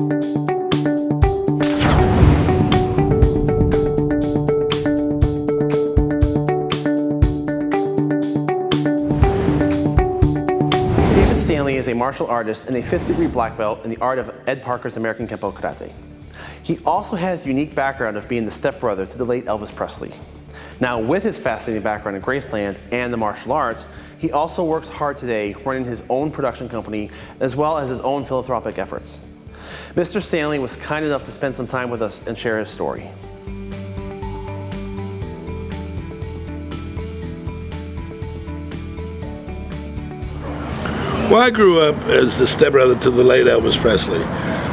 David Stanley is a martial artist and a fifth degree black belt in the art of Ed Parker's American Kempo Karate. He also has unique background of being the stepbrother to the late Elvis Presley. Now, with his fascinating background in Graceland and the martial arts, he also works hard today running his own production company as well as his own philanthropic efforts. Mr. Stanley was kind enough to spend some time with us and share his story. Well, I grew up as the stepbrother to the late Elvis Presley.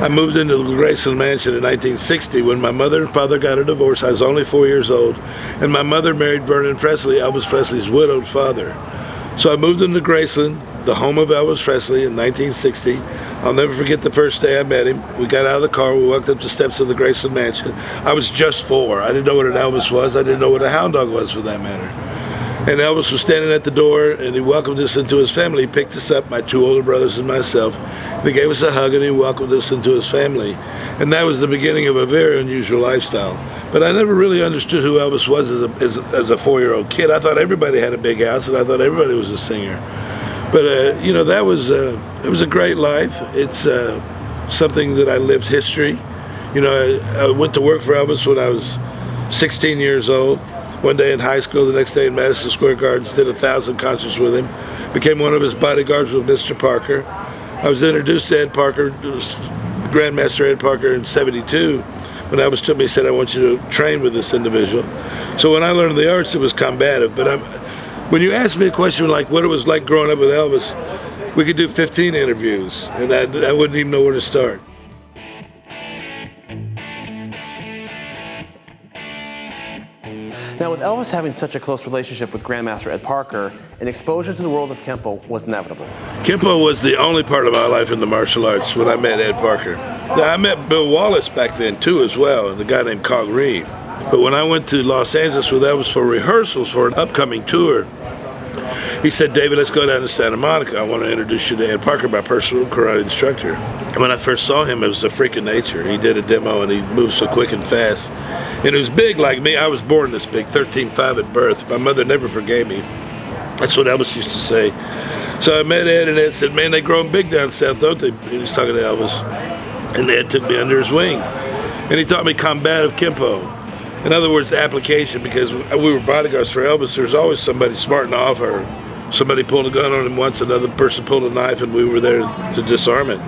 I moved into the Graceland Mansion in 1960 when my mother and father got a divorce. I was only four years old, and my mother married Vernon Presley, Elvis Presley's widowed father. So I moved into Graceland, the home of Elvis Presley, in 1960. I'll never forget the first day I met him. We got out of the car, we walked up the steps of the Graceland Mansion. I was just four. I didn't know what an Elvis was. I didn't know what a hound dog was, for that matter. And Elvis was standing at the door and he welcomed us into his family. He picked us up, my two older brothers and myself. And he gave us a hug and he welcomed us into his family. And that was the beginning of a very unusual lifestyle. But I never really understood who Elvis was as a, as as a four-year-old kid. I thought everybody had a big house and I thought everybody was a singer. But, uh, you know, that was, uh, it was a great life. It's uh, something that I lived history. You know, I, I went to work for Elvis when I was 16 years old one day in high school, the next day in Madison Square Gardens, did a thousand concerts with him, became one of his bodyguards with Mr. Parker. I was introduced to Ed Parker, Grandmaster Ed Parker in 72. When Elvis took me, he said, I want you to train with this individual. So when I learned the arts, it was combative. But I'm, when you ask me a question like what it was like growing up with Elvis, we could do 15 interviews, and I, I wouldn't even know where to start. Now, with Elvis having such a close relationship with Grandmaster Ed Parker, an exposure to the world of Kempo was inevitable. Kempo was the only part of my life in the martial arts when I met Ed Parker. Now, I met Bill Wallace back then too as well, and a guy named Cog Reed. But when I went to Los Angeles with Elvis for rehearsals for an upcoming tour, he said, David, let's go down to Santa Monica. I want to introduce you to Ed Parker, my personal karate instructor. And when I first saw him, it was a freak of nature. He did a demo and he moved so quick and fast. And he was big like me. I was born this big, 13'5 at birth. My mother never forgave me. That's what Elvis used to say. So I met Ed, and Ed said, man, they're growing big down south, don't they? And he's talking to Elvis. And Ed took me under his wing. And he taught me combative Kempo. In other words, application, because we were bodyguards for Elvis, there was always somebody smarting off or somebody pulled a gun on him once, another person pulled a knife, and we were there to disarm it.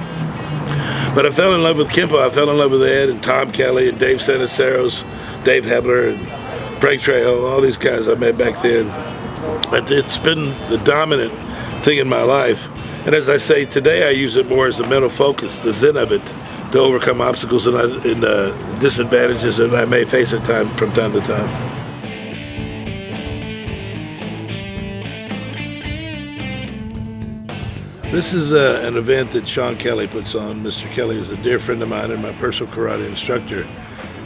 But I fell in love with Kempo. I fell in love with Ed and Tom Kelly and Dave Santiceros Dave Hebler and Frank Trejo, all these guys I met back then. But it's been the dominant thing in my life. And as I say, today I use it more as a mental focus, the zen of it, to overcome obstacles and, and uh, disadvantages that I may face at time from time to time. This is uh, an event that Sean Kelly puts on. Mr. Kelly is a dear friend of mine and my personal karate instructor.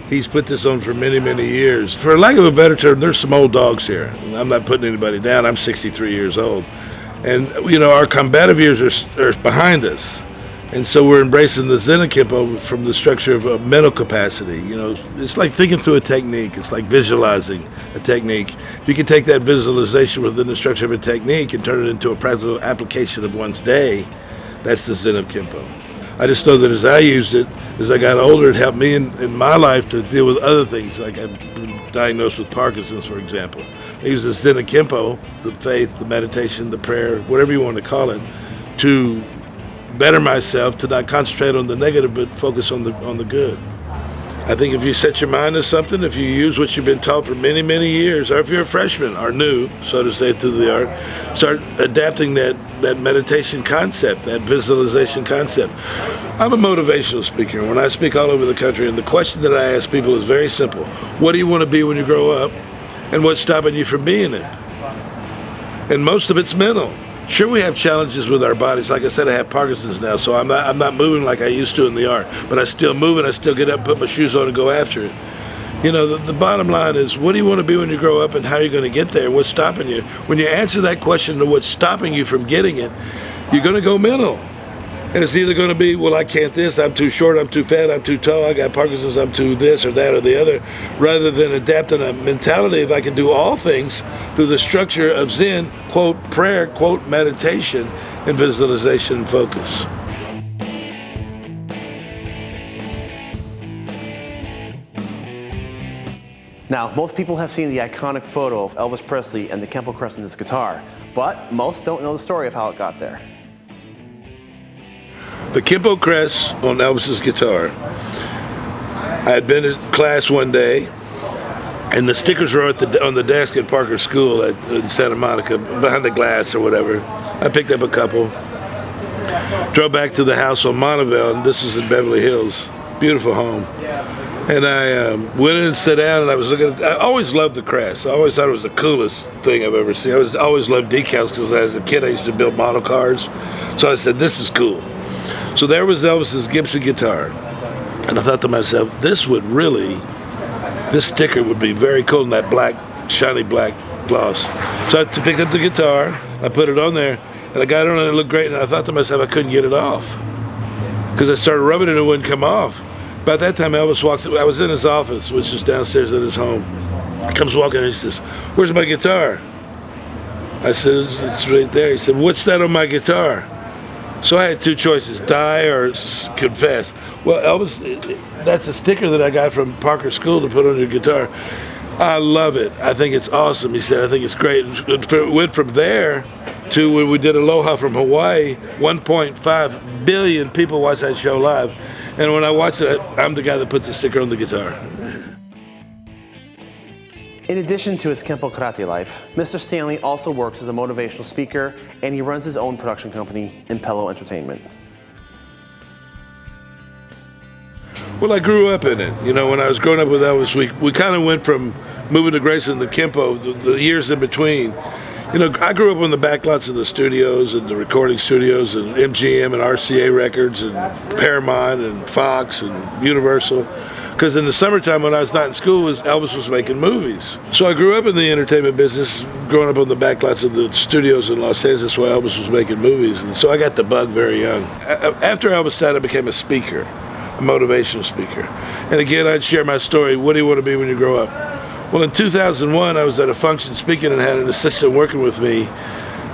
He's put this on for many, many years. For lack of a better term, there's some old dogs here. I'm not putting anybody down. I'm 63 years old. And, you know, our combative years are, are behind us. And so we're embracing the Zen Kempo from the structure of a mental capacity. You know, it's like thinking through a technique. It's like visualizing a technique. If you can take that visualization within the structure of a technique and turn it into a practical application of one's day, that's the Zen of Kempo. I just know that as I used it, as I got older, it helped me in, in my life to deal with other things. Like I've been diagnosed with Parkinson's, for example. I use the Zen of Kempo, the faith, the meditation, the prayer, whatever you want to call it, to better myself, to not concentrate on the negative, but focus on the on the good. I think if you set your mind to something, if you use what you've been taught for many, many years, or if you're a freshman or new, so to say, to the art, start adapting that, that meditation concept, that visualization concept. I'm a motivational speaker. When I speak all over the country, and the question that I ask people is very simple. What do you want to be when you grow up? And what's stopping you from being it? And most of it's mental. Sure, we have challenges with our bodies. Like I said, I have Parkinson's now, so I'm not, I'm not moving like I used to in the art. But I still move and I still get up, put my shoes on, and go after it. You know, the, the bottom line is, what do you want to be when you grow up, and how are you going to get there? And what's stopping you? When you answer that question to what's stopping you from getting it, you're going to go mental. And it's either going to be, well, I can't this, I'm too short, I'm too fat, I'm too tall, I got Parkinson's, I'm too this or that or the other, rather than adapting a mentality if I can do all things through the structure of Zen, quote, prayer, quote, meditation, and visualization and focus. Now, most people have seen the iconic photo of Elvis Presley and the Kempo crest in his guitar, but most don't know the story of how it got there. The Kempo crest on Elvis's guitar. I had been at class one day, and the stickers were the, on the desk at Parker School at, in Santa Monica, behind the glass or whatever. I picked up a couple, drove back to the house on Monovale, and this is in Beverly Hills. Beautiful home. And I um, went in and sat down, and I was looking. At, I always loved the crest. I always thought it was the coolest thing I've ever seen. I was always loved decals because as a kid I used to build model cars. So I said, "This is cool." So there was Elvis's Gibson guitar, and I thought to myself, "This would really, this sticker would be very cool in that black, shiny black gloss." So I picked up the guitar, I put it on there, and I got it on, and it looked great. And I thought to myself, I couldn't get it off because I started rubbing it, and it wouldn't come off. About that time, Elvis walks. I was in his office, which is downstairs at his home. He comes walking and he says, "Where's my guitar?" I said, "It's right there." He said, "What's that on my guitar?" So I had two choices: die or confess. Well, Elvis, that's a sticker that I got from Parker School to put on your guitar. I love it. I think it's awesome. He said, "I think it's great." It went from there to when we did Aloha from Hawaii. 1.5 billion people watched that show live. And when I watch it, I'm the guy that puts the sticker on the guitar. In addition to his Kempo Karate life, Mr. Stanley also works as a motivational speaker and he runs his own production company, Impello Entertainment. Well, I grew up in it. You know, when I was growing up with Elvis, we, we kind of went from moving to Grayson to Kempo, the, the years in between you know, I grew up on the backlots of the studios and the recording studios and MGM and RCA Records and Paramount and Fox and Universal. Because in the summertime when I was not in school, was Elvis was making movies. So I grew up in the entertainment business, growing up on the backlots of the studios in Los Angeles while Elvis was making movies. And so I got the bug very young. After Elvis died, I became a speaker, a motivational speaker. And again, I'd share my story. What do you want to be when you grow up? Well, in 2001, I was at a function speaking and had an assistant working with me.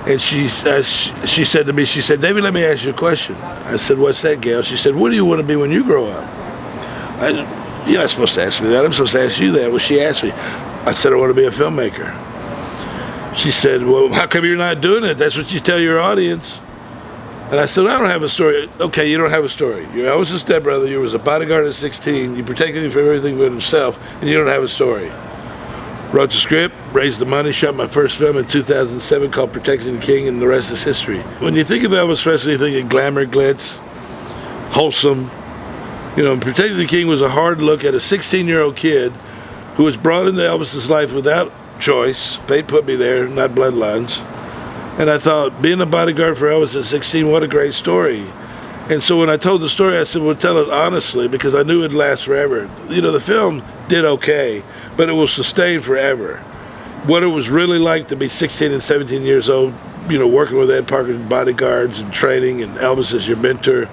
And she, uh, she said to me, she said, David, let me ask you a question. I said, what's that, Gail? She said, what do you want to be when you grow up? I, you're not supposed to ask me that. I'm supposed to ask you that. Well, she asked me. I said, I want to be a filmmaker. She said, well, how come you're not doing it? That's what you tell your audience. And I said, I don't have a story. Okay, you don't have a story. You're a stepbrother. You was a bodyguard at 16. You protected him from everything but himself, and you don't have a story. Wrote the script, raised the money, shot my first film in 2007 called Protecting the King, and the rest is history. When you think of Elvis Presley, you think of glamour, glitz, wholesome. You know, Protecting the King was a hard look at a 16-year-old kid who was brought into Elvis's life without choice. Fate put me there, not bloodlines. And I thought, being a bodyguard for Elvis at 16, what a great story. And so when I told the story, I said, well, tell it honestly, because I knew it'd last forever. You know, the film did okay but it will sustain forever. What it was really like to be 16 and 17 years old, you know, working with Ed Parker's bodyguards and training, and Elvis as your mentor,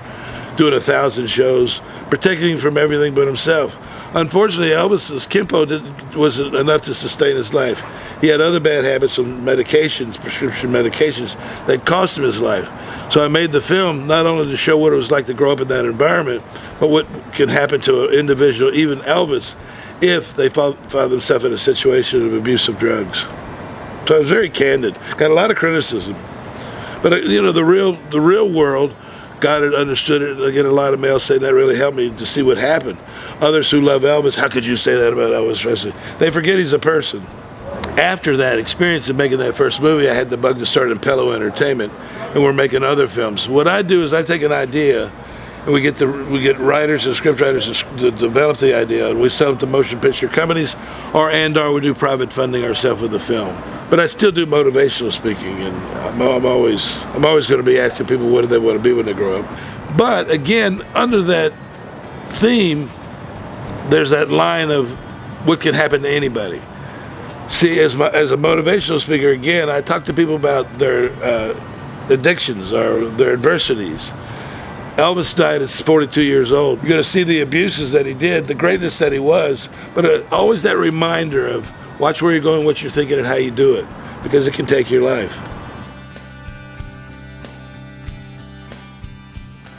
doing a thousand shows, protecting him from everything but himself. Unfortunately, Elvis's Kempo did, wasn't enough to sustain his life. He had other bad habits and medications, prescription medications, that cost him his life. So I made the film not only to show what it was like to grow up in that environment, but what can happen to an individual, even Elvis, if they found themselves in a situation of abuse of drugs. So I was very candid. Got a lot of criticism, but uh, you know the real the real world got it, understood it. I get a lot of mail saying that really helped me to see what happened. Others who love Elvis, how could you say that about Elvis Presley? They forget he's a person. After that experience of making that first movie, I had the bug to start Impello Entertainment, and we're making other films. What I do is I take an idea and we get the we get writers and script writers to develop the idea, and we sell it to motion picture companies, or and or we do private funding ourselves with the film. But I still do motivational speaking, and I'm, I'm always I'm always going to be asking people what do they want to be when they grow up. But again, under that theme, there's that line of what can happen to anybody. See, as my, as a motivational speaker, again, I talk to people about their uh, addictions or their adversities Elvis died at 42 years old. You're going to see the abuses that he did, the greatness that he was, but uh, always that reminder of watch where you're going, what you're thinking, and how you do it, because it can take your life.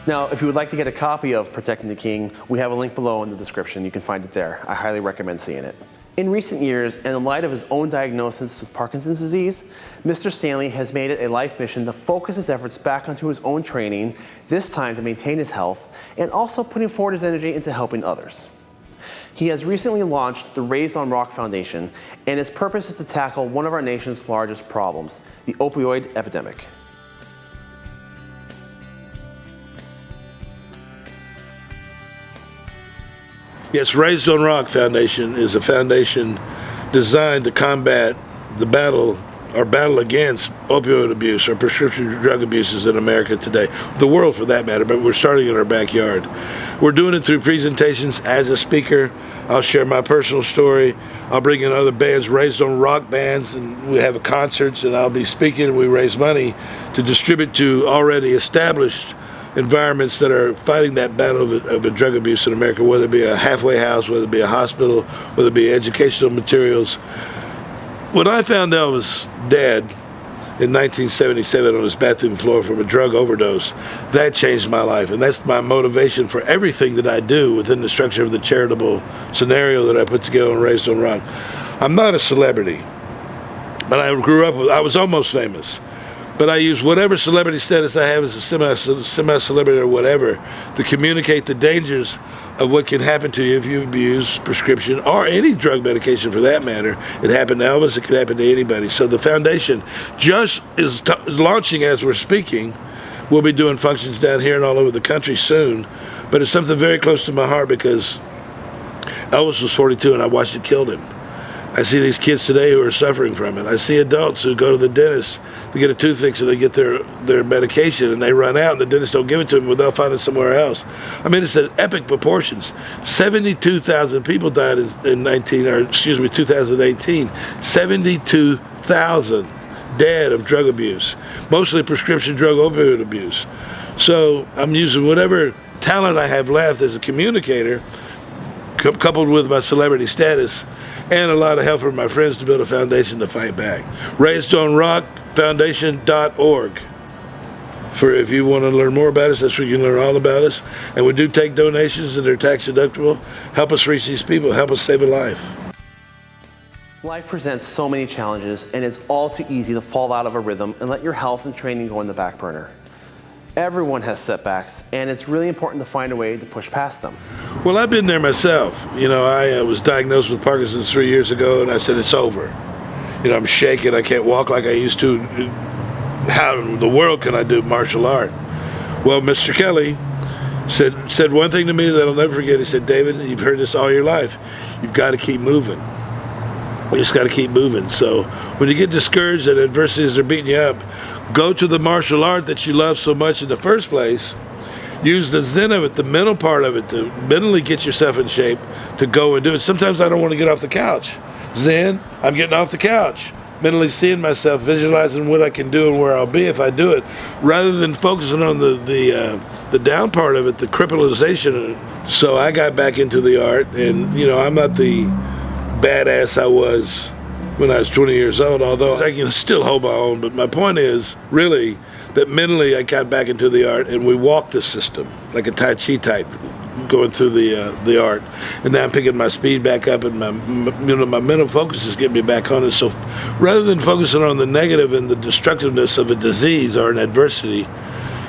Now, if you would like to get a copy of Protecting the King, we have a link below in the description. You can find it there. I highly recommend seeing it. In recent years, and in light of his own diagnosis with Parkinson's disease, Mr. Stanley has made it a life mission to focus his efforts back onto his own training, this time to maintain his health, and also putting forward his energy into helping others. He has recently launched the Raised on Rock Foundation, and its purpose is to tackle one of our nation's largest problems, the opioid epidemic. Yes, Raised on Rock Foundation is a foundation designed to combat the battle or battle against opioid abuse or prescription drug abuses in America today, the world for that matter, but we're starting in our backyard. We're doing it through presentations as a speaker. I'll share my personal story. I'll bring in other bands, raised on rock bands, and we have concerts, and I'll be speaking, and we raise money to distribute to already established environments that are fighting that battle of, of drug abuse in America, whether it be a halfway house, whether it be a hospital, whether it be educational materials. When I found out I was dead in 1977 on his bathroom floor from a drug overdose, that changed my life. And that's my motivation for everything that I do within the structure of the charitable scenario that I put together and Raised on Rock. I'm not a celebrity, but I grew up with, I was almost famous but I use whatever celebrity status I have as a semi semi celebrity or whatever to communicate the dangers of what can happen to you if you abuse prescription or any drug medication for that matter. It happened to Elvis, it could happen to anybody. So the foundation just is launching as we're speaking. We'll be doing functions down here and all over the country soon, but it's something very close to my heart because Elvis was 42 and I watched it kill him. I see these kids today who are suffering from it. I see adults who go to the dentist to get a tooth fix and they get their, their medication and they run out and the dentist don't give it to them without finding somewhere else. I mean, it's at epic proportions. 72,000 people died in, in 19, or excuse me, 2018. 72,000 dead of drug abuse, mostly prescription drug opioid abuse. So I'm using whatever talent I have left as a communicator, coupled with my celebrity status, and a lot of help from my friends to build a foundation to fight back. Raised on Rock Foundation.org. For if you want to learn more about us, that's where you can learn all about us. And we do take donations and they're tax deductible. Help us reach these people, help us save a life. Life presents so many challenges and it's all too easy to fall out of a rhythm and let your health and training go in the back burner. Everyone has setbacks, and it's really important to find a way to push past them. Well, I've been there myself. You know, I uh, was diagnosed with Parkinson's three years ago, and I said, it's over. You know, I'm shaking. I can't walk like I used to. How in the world can I do martial art? Well, Mr. Kelly said said one thing to me that I'll never forget. He said, David, you've heard this all your life. You've got to keep moving. You just got to keep moving. So when you get discouraged and adversities are beating you up, go to the martial art that you love so much in the first place. Use the zen of it, the mental part of it, to mentally get yourself in shape to go and do it. Sometimes I don't want to get off the couch. Zen, I'm getting off the couch. Mentally seeing myself, visualizing what I can do and where I'll be if I do it, rather than focusing on the the uh, the down part of it, the crippleization. So I got back into the art, and you know I'm not the badass I was when I was 20 years old, although I can still hold my own. But my point is really that mentally I got back into the art and we walked the system like a Tai Chi type going through the uh, the art, and now I'm picking my speed back up, and my you know my mental focus is getting me back on it. So, rather than focusing on the negative and the destructiveness of a disease or an adversity,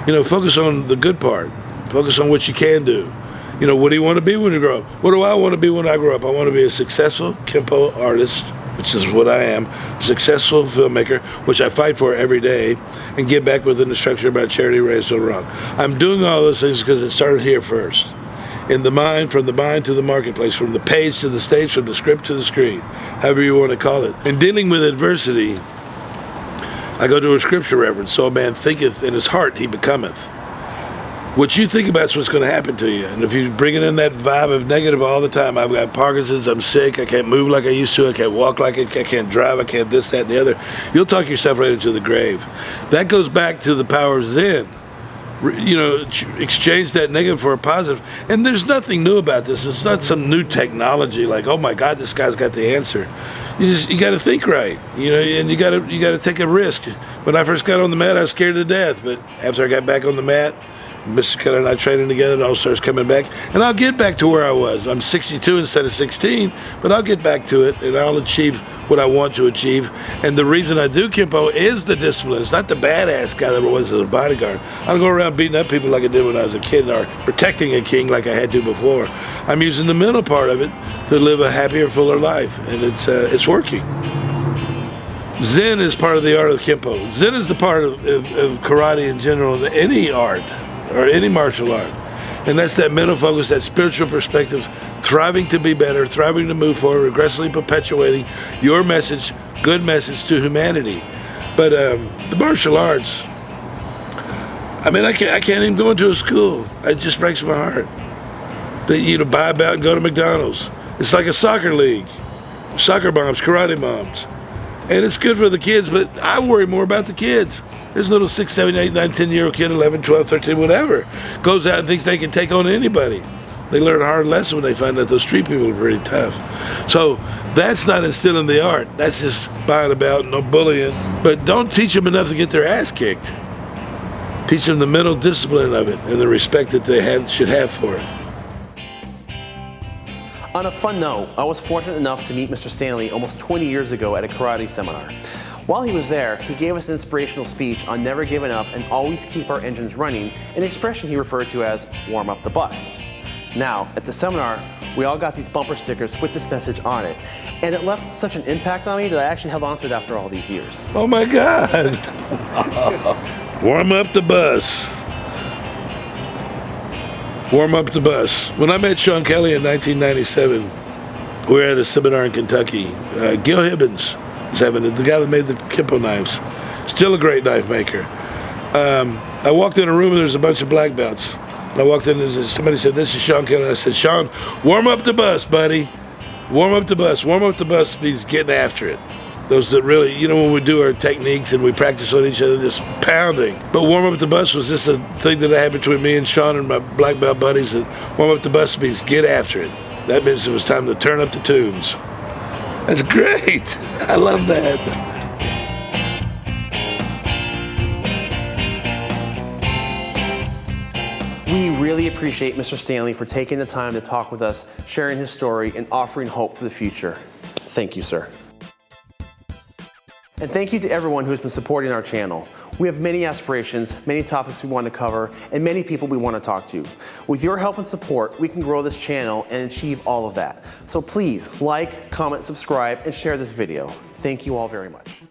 you know, focus on the good part. Focus on what you can do. You know, what do you want to be when you grow up? What do I want to be when I grow up? I want to be a successful Kempo artist which is what I am, successful filmmaker, which I fight for every day, and give back within the structure about charity raised on rock. I'm doing all those things because it started here first. In the mind, from the mind to the marketplace, from the page to the stage, from the script to the screen, however you want to call it. In dealing with adversity, I go to a scripture reference, so a man thinketh in his heart, he becometh what you think about is what's going to happen to you. And if you're bringing in that vibe of negative all the time, I've got Parkinson's, I'm sick, I can't move like I used to, I can't walk like I, I can't drive, I can't this, that, and the other, you'll talk yourself right into the grave. That goes back to the power of Zen. you know, exchange that negative for a positive. And there's nothing new about this. It's not some new technology like, oh my God, this guy's got the answer. You just you got to think right, you know, and you got to you got to take a risk. When I first got on the mat, I was scared to death, but after I got back on the mat, Mr. Keller and I training together, and all starts coming back, and I'll get back to where I was. I'm 62 instead of 16, but I'll get back to it, and I'll achieve what I want to achieve. And the reason I do Kempo is the discipline. It's not the badass guy that I was as a bodyguard. I don't go around beating up people like I did when I was a kid or protecting a king like I had to before. I'm using the mental part of it to live a happier, fuller life, and it's uh, it's working. Zen is part of the art of Kempo. Zen is the part of, of, of karate in general, any art or any martial art. And that's that mental focus, that spiritual perspective, thriving to be better, thriving to move forward, aggressively perpetuating your message, good message to humanity. But um, the martial arts, I mean, I can't, I can't even go into a school. It just breaks my heart. That you know, buy about and go to McDonald's. It's like a soccer league, soccer moms, karate moms. And it's good for the kids, but I worry more about the kids. There's a little 6, 7, 8, 9, 10 year old kid, 11, 12, 13, whatever, goes out and thinks they can take on anybody. They learn a hard lesson when they find out those street people are pretty tough. So that's not instilling the art. That's just buying about, no bullying. But don't teach them enough to get their ass kicked. Teach them the mental discipline of it and the respect that they have, should have for it. On a fun note, I was fortunate enough to meet Mr. Stanley almost 20 years ago at a karate seminar. While he was there, he gave us an inspirational speech on never giving up and always keep our engines running, an expression he referred to as warm up the bus. Now, at the seminar, we all got these bumper stickers with this message on it, and it left such an impact on me that I actually held on to it after all these years. Oh my God! warm up the bus. Warm up the bus. When I met Sean Kelly in 1997, we were at a seminar in Kentucky. Uh, Gil Hibben's having it. The guy that made the Kempo knives, still a great knife maker. Um, I walked in a room and there's a bunch of black belts. I walked in and somebody said, "This is Sean Kelly." I said, "Sean, warm up the bus, buddy. Warm up the bus. Warm up the bus means getting after it." Those that really, you know, when we do our techniques and we practice on each other, just pounding. But warm up the bus was just a thing that I had between me and Sean and my black belt buddies. That warm up the bus means get after it. That means it was time to turn up the tunes. That's great. I love that. We really appreciate Mr. Stanley for taking the time to talk with us, sharing his story, and offering hope for the future. Thank you, sir. And thank you to everyone who has been supporting our channel. We have many aspirations, many topics we want to cover, and many people we want to talk to. With your help and support, we can grow this channel and achieve all of that. So please like, comment, subscribe, and share this video. Thank you all very much.